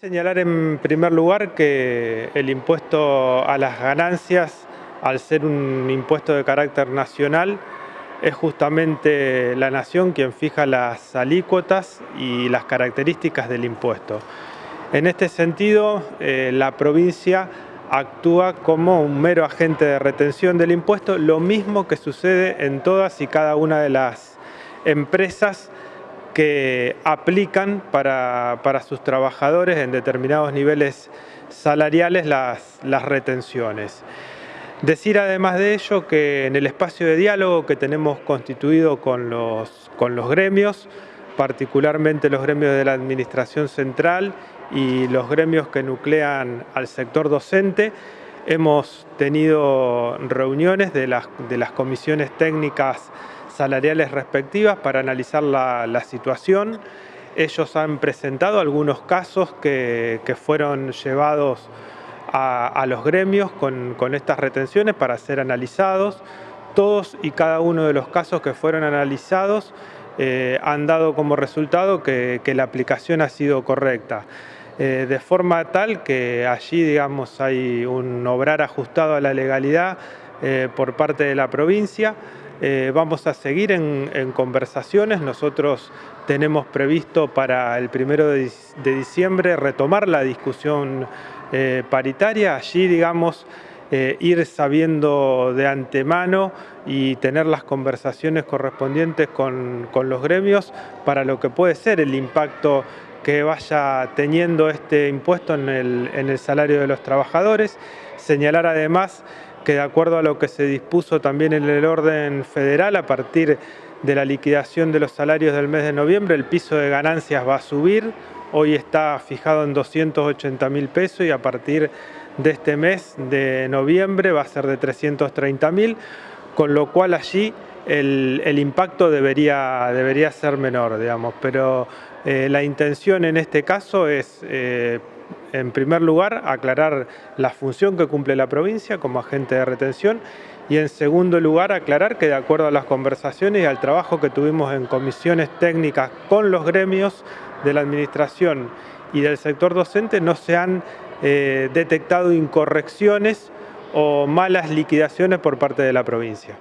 Señalar en primer lugar que el impuesto a las ganancias, al ser un impuesto de carácter nacional, es justamente la nación quien fija las alícuotas y las características del impuesto. En este sentido, eh, la provincia actúa como un mero agente de retención del impuesto, lo mismo que sucede en todas y cada una de las empresas que aplican para, sus trabajadores en determinados niveles salariales las, retenciones. Decir además de ello que en el espacio de diálogo que tenemos constituido con los, con los gremios, particularmente los gremios de la Administración Central y los gremios que nuclean al sector docente, hemos tenido reuniones de las, de las comisiones técnicas salariales respectivas para analizar la, situación. Ellos han presentado algunos casos que, fueron llevados a, los gremios con, estas retenciones para ser analizados. Todos y cada uno de los casos que fueron analizados eh, han dado como resultado que, la aplicación ha sido correcta. Eh, de forma tal que allí digamos, hay un obrar ajustado a la legalidad eh, por parte de la provincia. Eh, vamos a seguir en, conversaciones. Nosotros tenemos previsto para el primero de, diciembre retomar la discusión eh, paritaria. Allí, digamos, eh, ir sabiendo de antemano y tener las conversaciones correspondientes con, los gremios para lo que puede ser el impacto que vaya teniendo este impuesto en el, en el salario de los trabajadores. Señalar además que de acuerdo a lo que se dispuso también en el orden federal, a partir de la liquidación de los salarios del mes de noviembre, el piso de ganancias va a subir, hoy está fijado en 280 mil pesos y a partir de este mes de noviembre va a ser de 330 mil, con lo cual allí el, impacto debería, debería ser menor, digamos, pero eh, la intención en este caso es eh, en primer lugar, aclarar la función que cumple la provincia como agente de retención y en segundo lugar, aclarar que de acuerdo a las conversaciones y al trabajo que tuvimos en comisiones técnicas con los gremios de la administración y del sector docente no se han eh, detectado incorrecciones o malas liquidaciones por parte de la provincia.